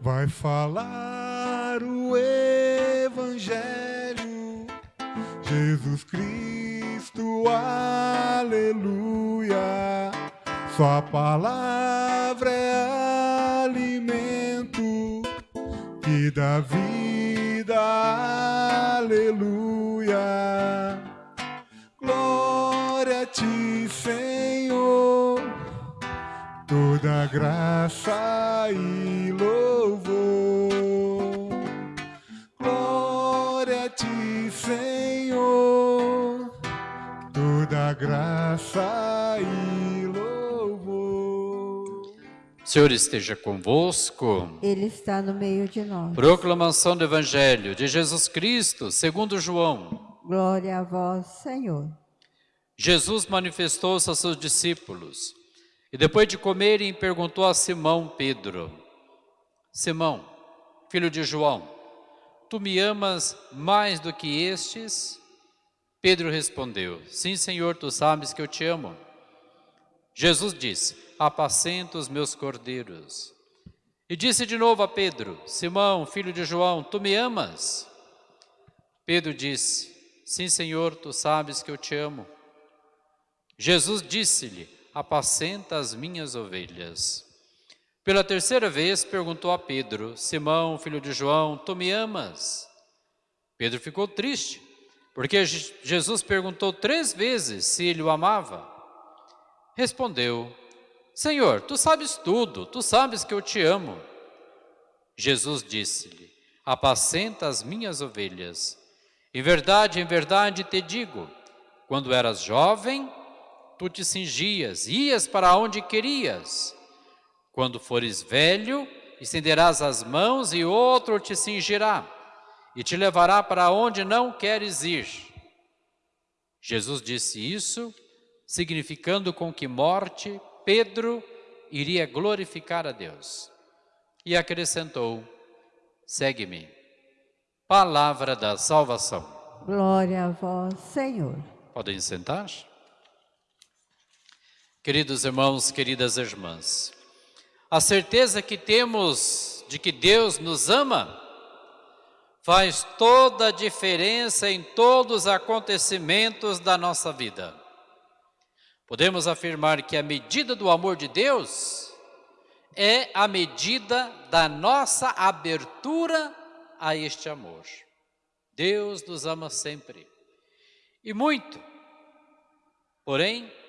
vai falar o Evangelho. Jesus Cristo, aleluia. Sua palavra é alimento que dá vida, aleluia. Toda graça e louvor. Glória a ti, Senhor, toda graça e louvor. Senhor esteja convosco. Ele está no meio de nós. Proclamação do Evangelho de Jesus Cristo, segundo João. Glória a vós, Senhor. Jesus manifestou-se a seus discípulos e depois de comerem perguntou a Simão Pedro, Simão, filho de João, tu me amas mais do que estes? Pedro respondeu, sim Senhor, tu sabes que eu te amo. Jesus disse, apacenta os meus cordeiros. E disse de novo a Pedro, Simão, filho de João, tu me amas? Pedro disse, sim Senhor, tu sabes que eu te amo. Jesus disse-lhe, apacenta as minhas ovelhas. Pela terceira vez perguntou a Pedro, Simão, filho de João, tu me amas? Pedro ficou triste, porque Jesus perguntou três vezes se ele o amava. Respondeu, Senhor, tu sabes tudo, tu sabes que eu te amo. Jesus disse-lhe, apacenta as minhas ovelhas. Em verdade, em verdade te digo, quando eras jovem, tu te cingias, ias para onde querias. Quando fores velho, estenderás as mãos e outro te cingirá e te levará para onde não queres ir. Jesus disse isso, significando com que morte Pedro iria glorificar a Deus. E acrescentou, segue-me. Palavra da salvação. Glória a vós, Senhor. Podem sentar? Queridos irmãos, queridas irmãs, a certeza que temos de que Deus nos ama faz toda a diferença em todos os acontecimentos da nossa vida. Podemos afirmar que a medida do amor de Deus é a medida da nossa abertura a este amor. Deus nos ama sempre e muito. Porém,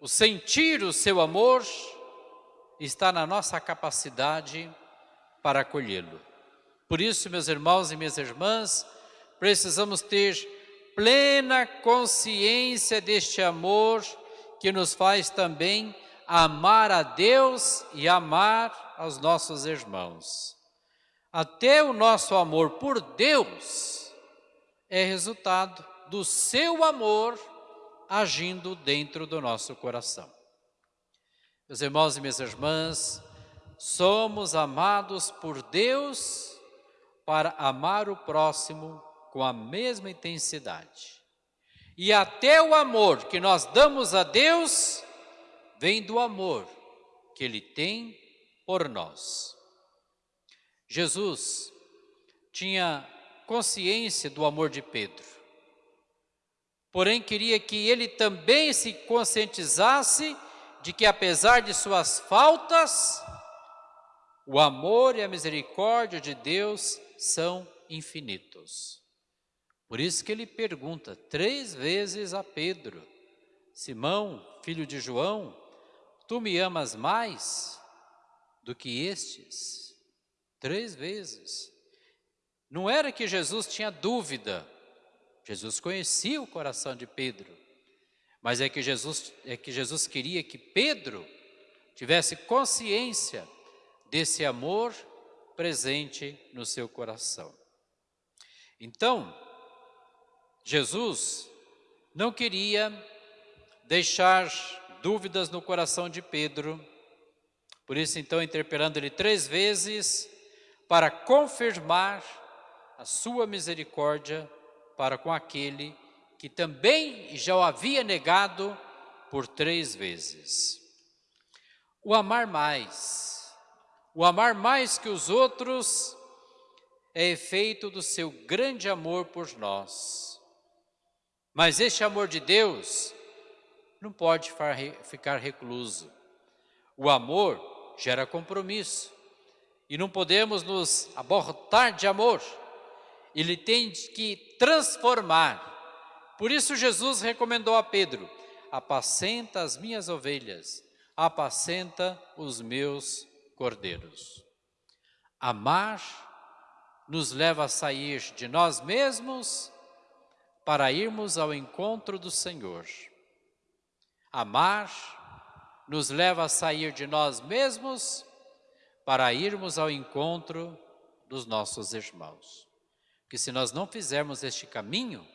o sentir o seu amor está na nossa capacidade para acolhê-lo. Por isso, meus irmãos e minhas irmãs, precisamos ter plena consciência deste amor que nos faz também amar a Deus e amar aos nossos irmãos. Até o nosso amor por Deus é resultado do seu amor agindo dentro do nosso coração. Meus irmãos e minhas irmãs, somos amados por Deus para amar o próximo com a mesma intensidade. E até o amor que nós damos a Deus vem do amor que Ele tem por nós. Jesus tinha consciência do amor de Pedro, porém queria que ele também se conscientizasse de que apesar de suas faltas, o amor e a misericórdia de Deus são infinitos. Por isso que ele pergunta três vezes a Pedro, Simão, filho de João, tu me amas mais do que estes? Três vezes. Não era que Jesus tinha dúvida, Jesus conhecia o coração de Pedro, mas é que Jesus, é que Jesus queria que Pedro tivesse consciência desse amor presente no seu coração. Então, Jesus não queria deixar dúvidas no coração de Pedro, por isso então interpelando ele três vezes para confirmar a sua misericórdia para com aquele que também já o havia negado por três vezes. O amar mais, O amar mais que os outros é efeito do seu grande amor por nós. Mas este amor de Deus não pode ficar recluso. O amor gera compromisso e não podemos nos abortar de amor. Ele tem que transformar. Por isso Jesus recomendou a Pedro: apacenta as minhas ovelhas, apacenta os meus cordeiros. Amar nos leva a sair de nós mesmos para irmos ao encontro do Senhor. Amar nos leva a sair de nós mesmos para irmos ao encontro dos nossos irmãos. Que se nós não fizermos este caminho,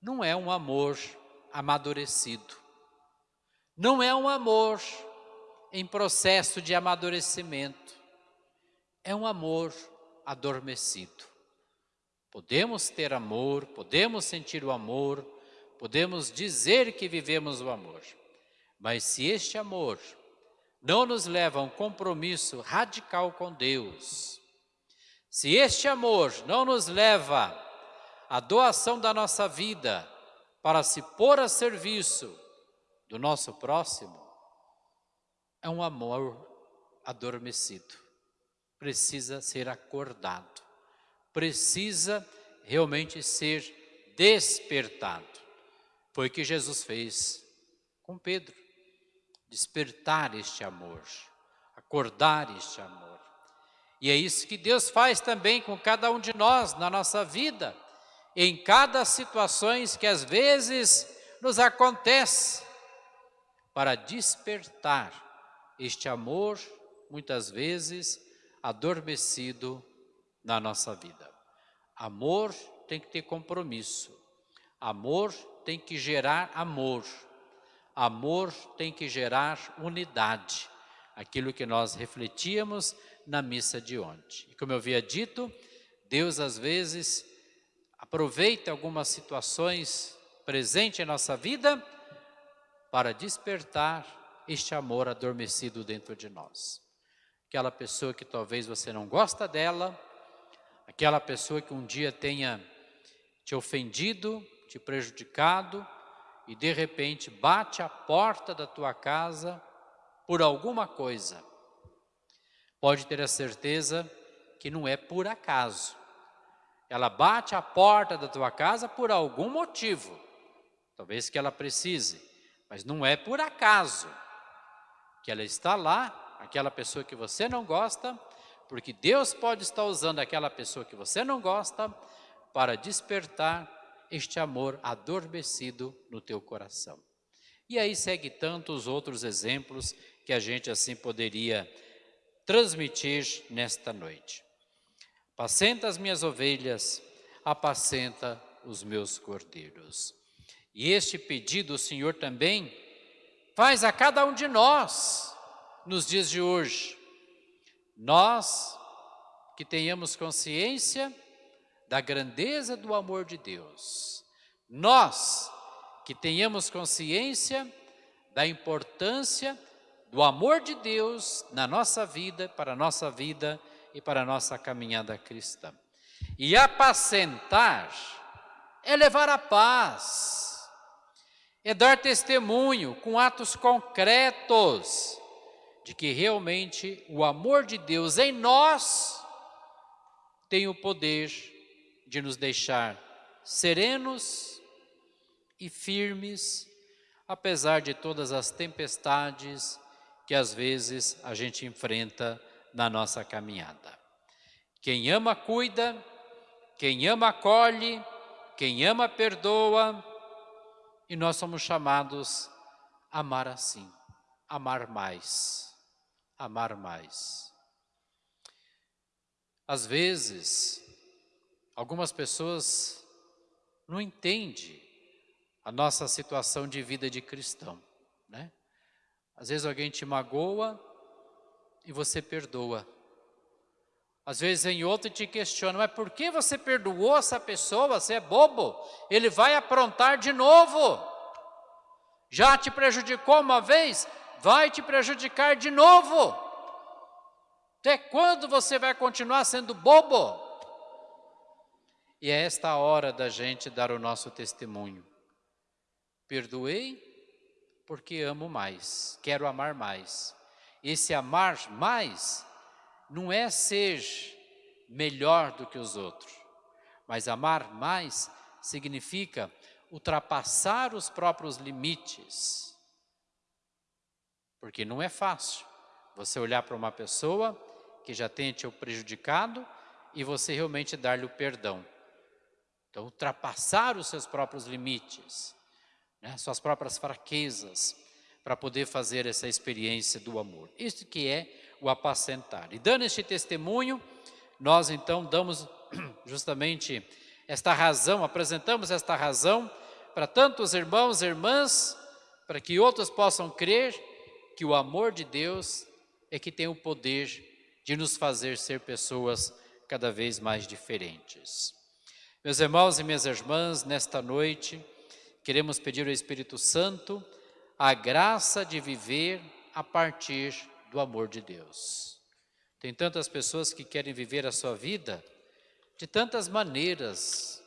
não é um amor amadurecido. Não é um amor em processo de amadurecimento. É um amor adormecido. Podemos ter amor, podemos sentir o amor, podemos dizer que vivemos o amor. Mas se este amor não nos leva a um compromisso radical com Deus, se este amor não nos leva à doação da nossa vida para se pôr a serviço do nosso próximo, é um amor adormecido. Precisa ser acordado, precisa realmente ser despertado. Foi o que Jesus fez com Pedro despertar este amor, acordar este amor. E é isso que Deus faz também com cada um de nós na nossa vida, em cada situações que às vezes nos acontece, para despertar este amor, muitas vezes adormecido na nossa vida. Amor tem que ter compromisso, amor tem que gerar amor. Amor tem que gerar unidade, aquilo que nós refletíamos na missa de ontem. E como eu havia dito, Deus às vezes aproveita algumas situações presentes em nossa vida para despertar este amor adormecido dentro de nós. Aquela pessoa que talvez você não gosta dela, aquela pessoa que um dia tenha te ofendido, te prejudicado, e de repente bate a porta da tua casa por alguma coisa, pode ter a certeza que não é por acaso. Ela bate a porta da tua casa por algum motivo, talvez que ela precise, mas não é por acaso que ela está lá, aquela pessoa que você não gosta, porque Deus pode estar usando aquela pessoa que você não gosta para despertar este amor adormecido no teu coração. E aí segue tantos outros exemplos que a gente assim poderia transmitir nesta noite. Apacenta as minhas ovelhas, apacenta os meus cordeiros. E este pedido o Senhor também faz a cada um de nós nos dias de hoje. Nós que tenhamos consciência da grandeza do amor de Deus. Nós que tenhamos consciência da importância do amor de Deus na nossa vida, para a nossa vida e para a nossa caminhada cristã. E apacentar é levar a paz, é dar testemunho com atos concretos de que realmente o amor de Deus em nós tem o poder de nos deixar serenos e firmes, apesar de todas as tempestades que às vezes a gente enfrenta na nossa caminhada. Quem ama, cuida, quem ama, acolhe, quem ama, perdoa, e nós somos chamados a amar assim, amar mais, amar mais. Às vezes, Algumas pessoas não entendem a nossa situação de vida de cristão, né? Às vezes alguém te magoa e você perdoa. Às vezes em outro te questiona, mas por que você perdoou essa pessoa? Você é bobo? Ele vai aprontar de novo. Já te prejudicou uma vez? Vai te prejudicar de novo. Até quando você vai continuar sendo bobo? E é esta hora da gente dar o nosso testemunho. Perdoei porque amo mais, quero amar mais. Esse amar mais não é ser melhor do que os outros, mas amar mais significa ultrapassar os próprios limites. Porque não é fácil você olhar para uma pessoa que já tenha te prejudicado e você realmente dar-lhe o perdão. Então, ultrapassar os seus próprios limites, né, suas próprias fraquezas, para poder fazer essa experiência do amor. Isso que é o apacentar. E dando este testemunho, nós então damos justamente esta razão, apresentamos esta razão para tantos irmãos e irmãs, para que outros possam crer que o amor de Deus é que tem o poder de nos fazer ser pessoas cada vez mais diferentes. Meus irmãos e minhas irmãs, nesta noite, queremos pedir ao Espírito Santo a graça de viver a partir do amor de Deus. Tem tantas pessoas que querem viver a sua vida de tantas maneiras.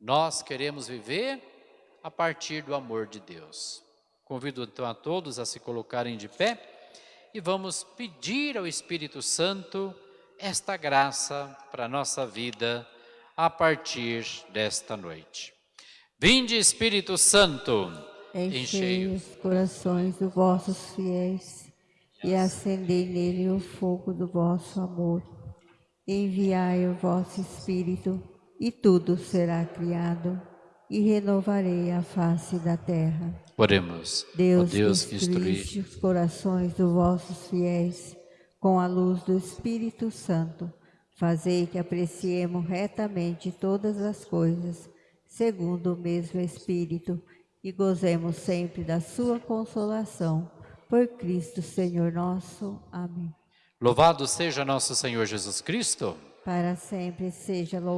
Nós queremos viver a partir do amor de Deus. Convido então a todos a se colocarem de pé e vamos pedir ao Espírito Santo esta graça para a nossa vida a partir desta noite. Vinde Espírito Santo, enchei os corações dos vossos fiéis e acendei nele o fogo do vosso amor. Enviai o vosso Espírito e tudo será criado e renovarei a face da terra. Oremos. Deus, Ó Deus que instruíste os corações dos vossos fiéis com a luz do Espírito Santo, fazei que apreciemos retamente todas as coisas, segundo o mesmo Espírito, e gozemos sempre da sua consolação. Por Cristo, Senhor nosso. Amém. Louvado seja nosso Senhor Jesus Cristo. Para sempre seja louvado.